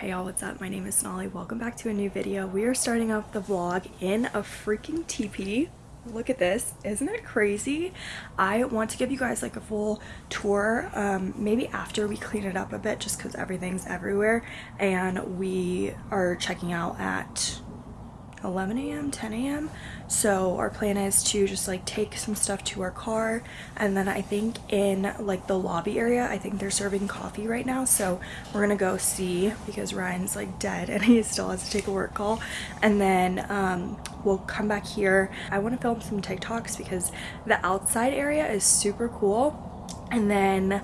Hey y'all, what's up? My name is Sonali. Welcome back to a new video. We are starting off the vlog in a freaking teepee. Look at this. Isn't it crazy? I want to give you guys like a full tour, um, maybe after we clean it up a bit just because everything's everywhere and we are checking out at 11 a.m 10 a.m so our plan is to just like take some stuff to our car. And then i think in like the lobby area i think they're serving coffee right now. So we're gonna go see because ryan's like dead and he still has to take a work call. And then um, we'll come back here. I want to film some tiktoks because the outside area is super cool. And then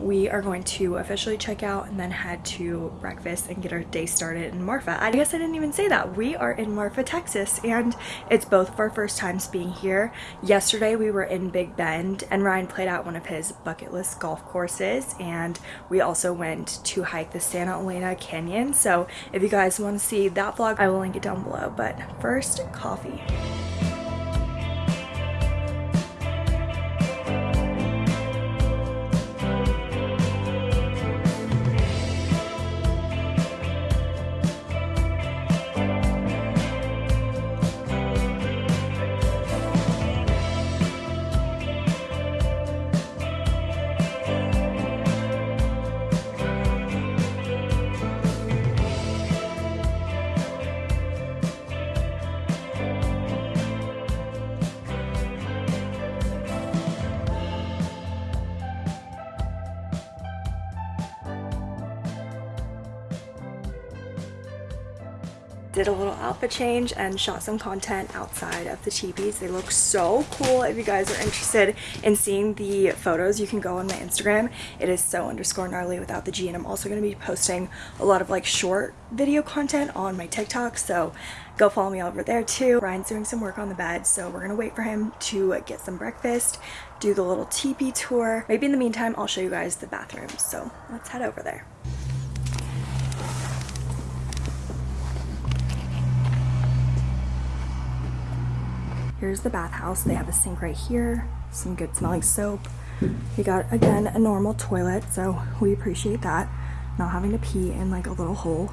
we are going to officially check out and then head to breakfast and get our day started in Marfa. I guess I didn't even say that. We are in Marfa, Texas, and it's both of our first times being here. Yesterday we were in Big Bend and Ryan played out one of his bucket list golf courses and we also went to hike the Santa Elena Canyon. So if you guys want to see that vlog, I will link it down below. But first, coffee. Did a little outfit change and shot some content outside of the teepees. They look so cool. If you guys are interested in seeing the photos, you can go on my Instagram. It is so underscore gnarly without the G. And I'm also going to be posting a lot of like short video content on my TikTok. So go follow me over there too. Ryan's doing some work on the bed. So we're going to wait for him to get some breakfast, do the little teepee tour. Maybe in the meantime, I'll show you guys the bathrooms. So let's head over there. Here's the bathhouse. They have a sink right here, some good smelling soap. We got, again, a normal toilet, so we appreciate that. Not having to pee in like a little hole.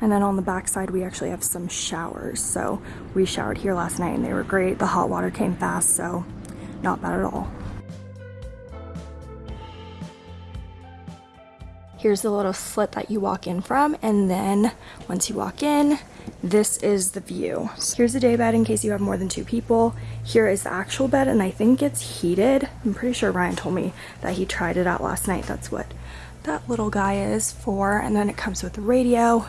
And then on the back side, we actually have some showers. So we showered here last night and they were great. The hot water came fast, so not bad at all. Here's the little slit that you walk in from. And then once you walk in, this is the view. So here's the day bed in case you have more than two people. Here is the actual bed and I think it's heated. I'm pretty sure Ryan told me that he tried it out last night. That's what that little guy is for. And then it comes with a radio.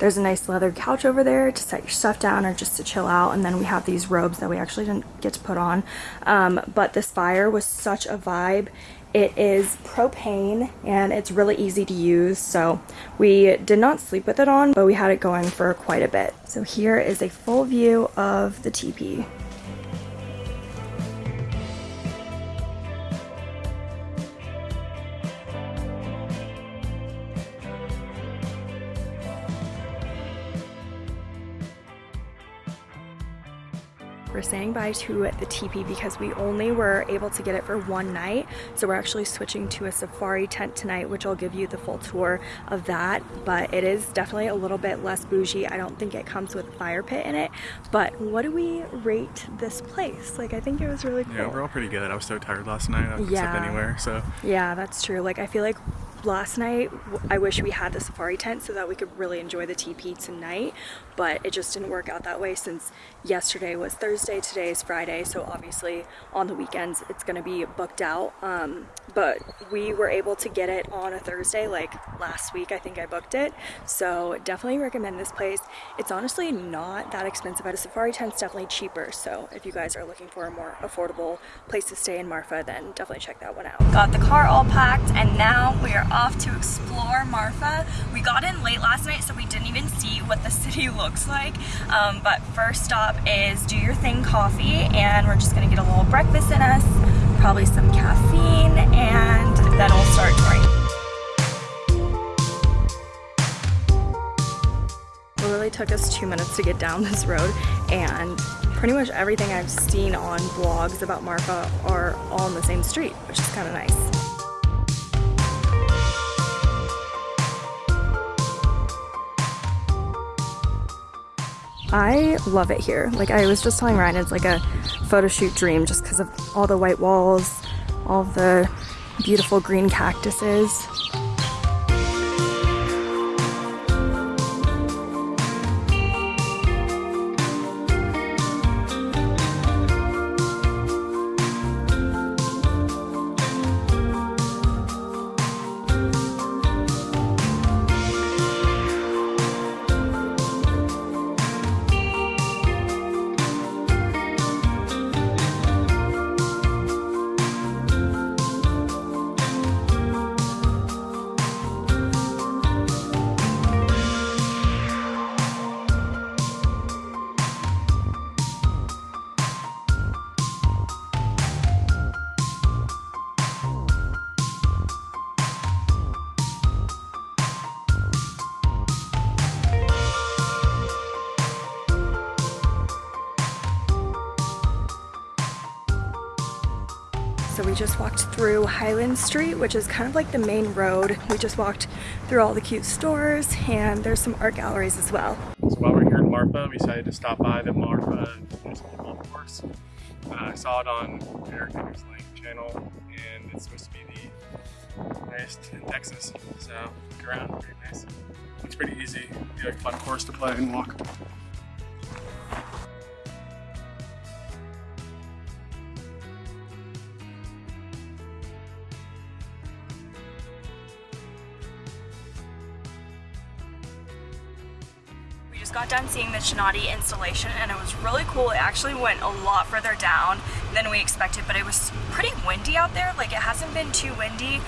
There's a nice leather couch over there to set your stuff down or just to chill out. And then we have these robes that we actually didn't get to put on. Um, but this fire was such a vibe. It is propane and it's really easy to use. So we did not sleep with it on, but we had it going for quite a bit. So here is a full view of the teepee. Saying bye to the teepee because we only were able to get it for one night. So we're actually switching to a safari tent tonight, which I'll give you the full tour of that. But it is definitely a little bit less bougie. I don't think it comes with a fire pit in it. But what do we rate this place? Like, I think it was really cool. Yeah, we're all pretty good. I was so tired last night. I couldn't Yeah. sleep anywhere. So Yeah, that's true. Like, I feel like last night I wish we had the safari tent so that we could really enjoy the teepee tonight, but it just didn't work out that way since yesterday was Thursday, today is Friday, so obviously on the weekends it's gonna be booked out. Um, but we were able to get it on a Thursday, like last week I think I booked it. So definitely recommend this place. It's honestly not that expensive. At a safari tent's definitely cheaper. So if you guys are looking for a more affordable place to stay in Marfa, then definitely check that one out. Got the car all packed and now we are off to explore Marfa. We got in late last night so we didn't even see what the city looks like. Um, but first stop is Do Your Thing Coffee and we're just gonna get a little breakfast in us, probably some caffeine, and then we'll start touring. It literally took us two minutes to get down this road and pretty much everything I've seen on blogs about Marfa are all on the same street, which is kind of nice. I love it here. Like I was just telling Ryan, it's like a photo shoot dream just because of all the white walls, all the beautiful green cactuses. So we just walked through Highland Street, which is kind of like the main road. We just walked through all the cute stores and there's some art galleries as well. So while we're here in Marfa, we decided to stop by the Marfa Municipal Golf Course. Uh, I saw it on Eric Link channel and it's supposed to be the highest in Texas. So look around, pretty nice. It's pretty easy. Be like fun course to play and walk. Just got done seeing the Chinati installation and it was really cool. It actually went a lot further down than we expected, but it was pretty windy out there. Like it hasn't been too windy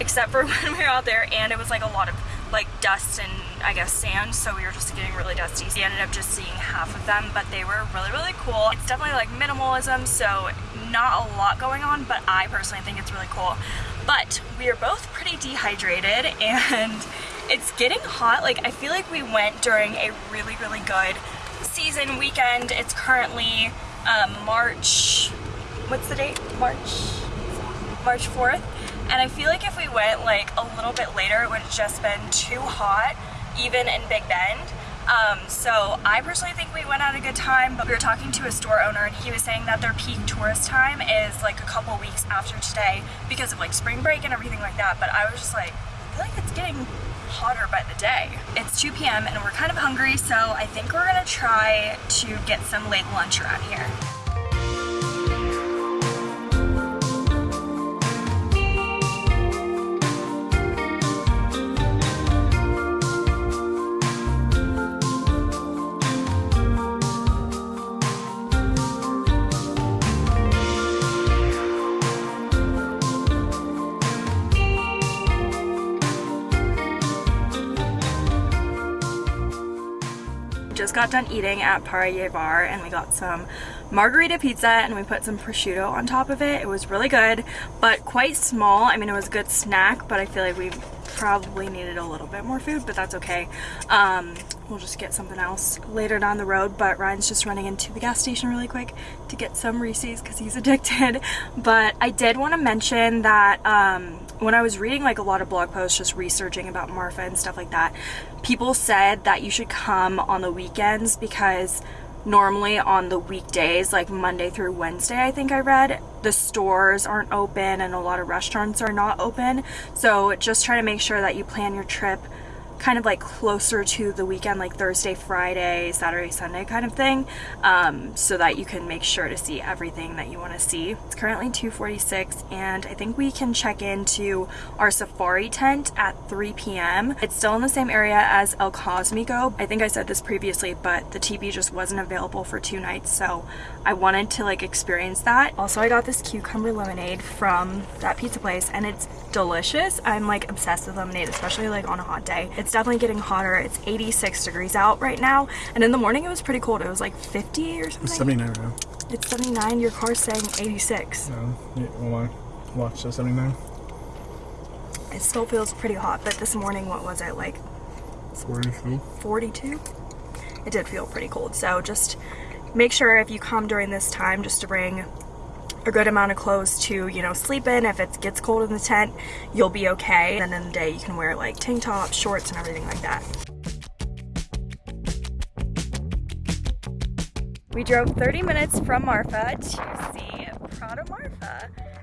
except for when we were out there and it was like a lot of like dust and I guess sand so we were just getting really dusty. We ended up just seeing half of them but they were really really cool. It's definitely like minimalism so not a lot going on but I personally think it's really cool. But we are both pretty dehydrated and it's getting hot. Like I feel like we went during a really, really good season weekend. It's currently um, March, what's the date? March, March 4th. And I feel like if we went like a little bit later, it would have just been too hot, even in Big Bend. Um, so I personally think we went at a good time, but we were talking to a store owner and he was saying that their peak tourist time is like a couple weeks after today because of like spring break and everything like that. But I was just like, I feel like it's getting hotter by the day. It's 2 p.m. and we're kind of hungry, so I think we're gonna try to get some late lunch around here. Just got done eating at Paria Bar and we got some margarita pizza and we put some prosciutto on top of it. It was really good, but quite small. I mean, it was a good snack, but I feel like we probably needed a little bit more food, but that's okay. Um, we'll just get something else later down the road, but Ryan's just running into the gas station really quick to get some Reese's because he's addicted. But I did want to mention that um, when I was reading like a lot of blog posts just researching about Marfa and stuff like that, people said that you should come on the weekends because normally on the weekdays like Monday through Wednesday I think I read the stores aren't open and a lot of restaurants are not open. So just try to make sure that you plan your trip kind of like closer to the weekend like Thursday, Friday, Saturday, Sunday kind of thing um, so that you can make sure to see everything that you want to see. It's currently 2.46 and I think we can check into our safari tent at 3 p.m. It's still in the same area as El Cosmico. I think I said this previously but the TV just wasn't available for two nights so I wanted to like experience that. Also I got this cucumber lemonade from that pizza place and it's delicious. I'm like obsessed with lemonade especially like on a hot day. It's it's definitely getting hotter. It's 86 degrees out right now. And in the morning it was pretty cold. It was like 50 or something. It's 79 right now. It's 79. Your car's saying 86. No, yeah, well, I watch the 79. It still feels pretty hot, but this morning, what was it, like 42? 42? It did feel pretty cold. So just make sure if you come during this time just to bring a good amount of clothes to, you know, sleep in. If it gets cold in the tent, you'll be okay. And in the day, you can wear like tank tops, shorts, and everything like that. We drove 30 minutes from Marfa to see Prada Marfa.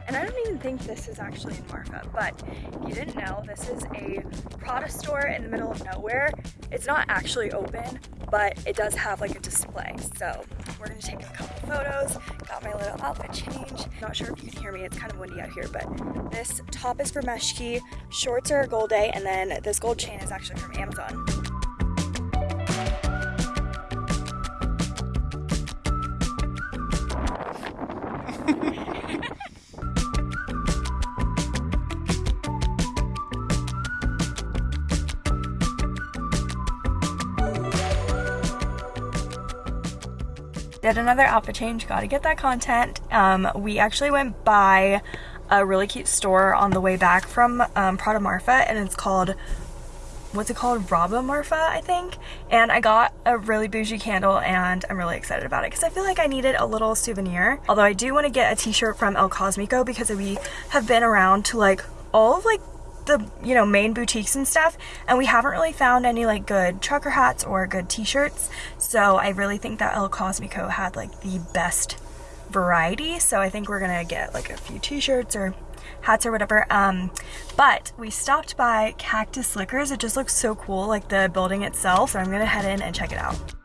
And I don't even think this is actually in Marfa, but if you didn't know, this is a Prada store in the middle of nowhere. It's not actually open, but it does have like a display. So we're gonna take a couple photos, got my little outfit change. Not sure if you can hear me, it's kind of windy out here, but this top is for Meshki, shorts are Gold Day, and then this gold chain is actually from Amazon. Did another outfit change. Got to get that content. Um, we actually went by a really cute store on the way back from um, Prada Marfa and it's called what's it called? Rabba Marfa I think. And I got a really bougie candle and I'm really excited about it because I feel like I needed a little souvenir. Although I do want to get a t-shirt from El Cosmico because we have been around to like all of like the you know main boutiques and stuff and we haven't really found any like good trucker hats or good t-shirts so I really think that El Cosmico had like the best variety so I think we're gonna get like a few t-shirts or hats or whatever um but we stopped by Cactus Liquors. It just looks so cool like the building itself so I'm gonna head in and check it out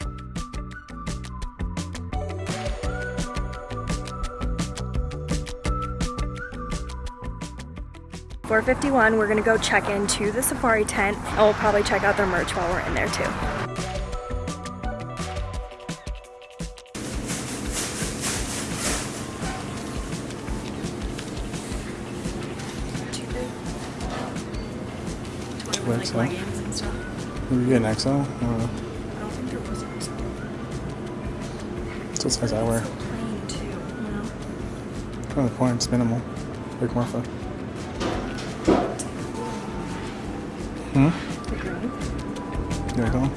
451, we're gonna go check into the safari tent and we'll probably check out their merch while we're in there too. Two XL? Did we get an XL? I don't know. I don't think there was an XL. That's what size I wear. Plain too, you know? Kind of the point, it's minimal. Like Marfa. Hmm? The green. There you go.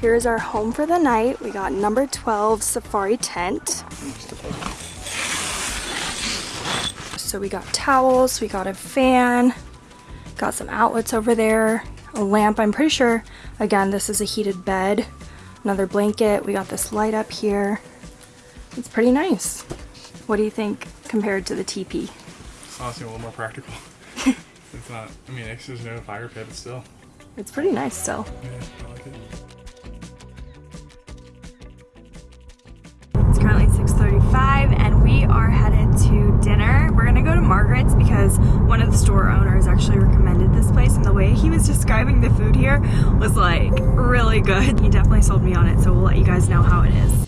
Here's our home for the night. We got number 12 safari tent. So we got towels, we got a fan, got some outlets over there, a lamp. I'm pretty sure, again, this is a heated bed, another blanket. We got this light up here. It's pretty nice. What do you think compared to the teepee? It's honestly a little more practical. it's not, I mean, it's there's no fire pit, but still. It's pretty nice still. Yeah, I like it. It's currently 6.35 and we are headed to dinner. We're gonna go to Margaret's because one of the store owners actually recommended this place and the way he was describing the food here was like really good. He definitely sold me on it so we'll let you guys know how it is.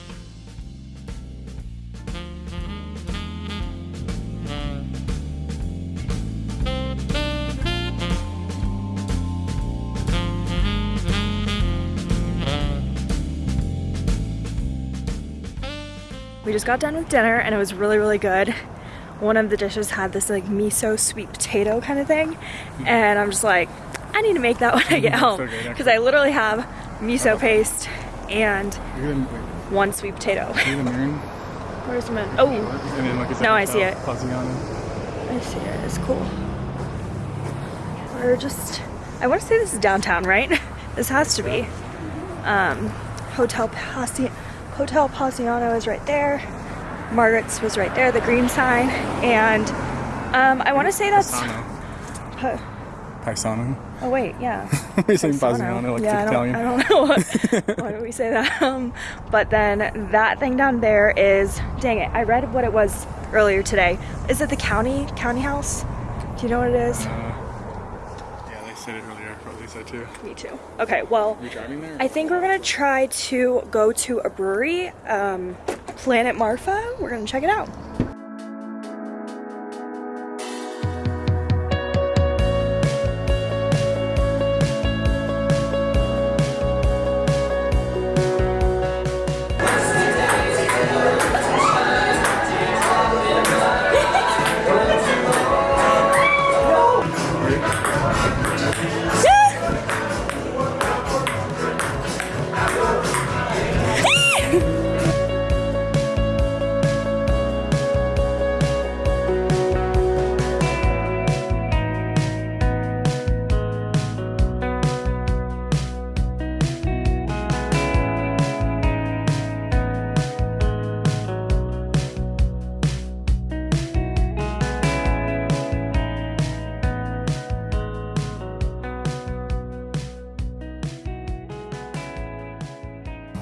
We just got done with dinner and it was really, really good. One of the dishes had this like miso sweet potato kind of thing. And I'm just like, I need to make that when I get home. Because I literally have miso paste and You can, wait, one sweet potato. see the moon? Where's the moon? Oh, like, No, I see it. Fuzzy on it. I see it. It's cool. We're just, I want to say this is downtown, right? this has to be. Um, Hotel Pasi- Hotel Pasiano is right there. Margaret's was right there, the green sign. And um, I want to say that's. Paisano. Paisano. oh, wait, yeah. we say Paisano. Like yeah, I don't, Italian. I don't know what, why do we say that. Um, but then that thing down there is, dang it, I read what it was earlier today. Is it the county county house? Do you know what it is? Uh, yeah, they said it earlier. Probably said too. Me too. Okay, well, Are you driving there? I think we're gonna try to go to a brewery, um, Planet Marfa. We're gonna check it out.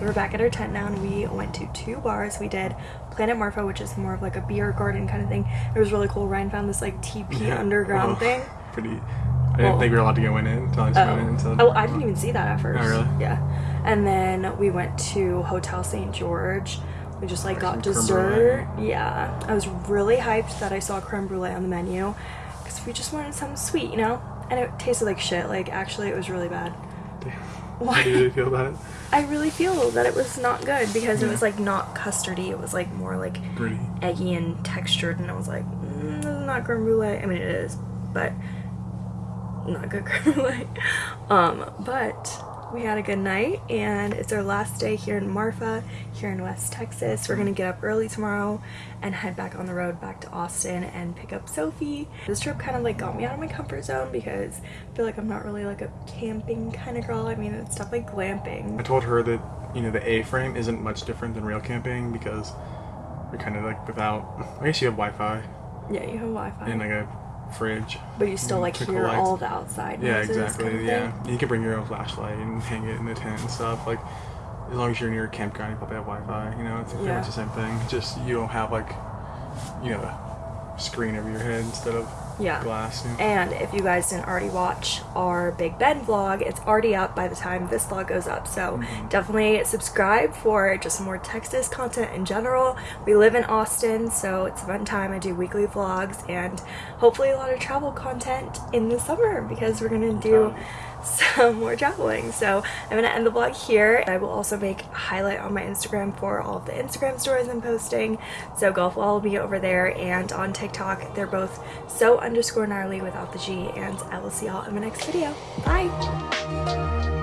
We're back at our tent now and we went to two bars. We did Planet Marfa, which is more of like a beer garden kind of thing. It was really cool. Ryan found this like TP Yeah. Oh, underground Oh, thing. Pretty. I didn't Well- think we were allowed to go in until I went in. So Oh. oh, I didn't even see that at oh, first. Oh, really? Yeah. And then we went to Hotel St. George. We just like got dessert. Yeah. I was really hyped that I saw creme brulee on the menu because we just wanted something sweet, you know? And it tasted like shit. Like, actually, it was really bad. How do you feel about it? I really feel that it was not good because it was like not custardy. It was like more like Pretty. eggy and textured, and I was like, mm, this is not creme brulee. I mean, it is, but not good creme brulee. Um, but we had a good night, and it's our last day here in Marfa, here in West Texas. We're gonna get up early tomorrow and head back on the road back to Austin and pick up Sophie. This trip kind of like got me out of my comfort zone because I feel like I'm not really like a camping kind of girl. I mean, it's stuff like glamping. I told her that you know the A-frame isn't much different than real camping because you're kind of like without. I guess you have Wi-Fi Yeah, you have Wi-Fi. and like a fridge. But you still Mm, like hear lights. all the outside Yeah, exactly. kind of yeah, thing. you can bring your own flashlight and hang it in the tent and stuff. Like as long as you're near a campground, you probably have Wi-Fi. You know, it's pretty Yeah. much the same thing. Just you don't have like you know a screen over your head instead of Yeah. glass. Know? And if you guys didn't already watch our Big Bend vlog, it's already up by the time this vlog goes up. So Mm-hmm. definitely subscribe for just more Texas content in general. We live in Austin, so it's a fun time. I do weekly vlogs and hopefully a lot of travel content in the summer because we're gonna do some more traveling. So I'm gonna end the vlog here. I will also make a highlight on my Instagram for all of the Instagram stories I'm posting. So go follow me over there and on TikTok. They're both so underscore gnarly without the G and I will see y'all in my next video. Bye!